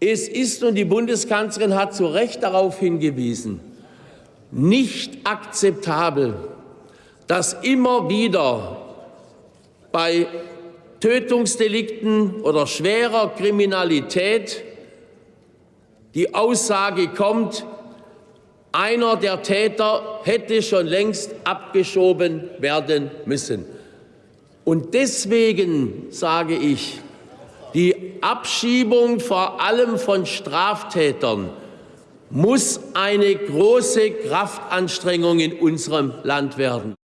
Es ist, und die Bundeskanzlerin hat zu Recht darauf hingewiesen, nicht akzeptabel, dass immer wieder bei Tötungsdelikten oder schwerer Kriminalität die Aussage kommt, einer der Täter hätte schon längst abgeschoben werden müssen. Und deswegen sage ich, die Abschiebung vor allem von Straftätern muss eine große Kraftanstrengung in unserem Land werden.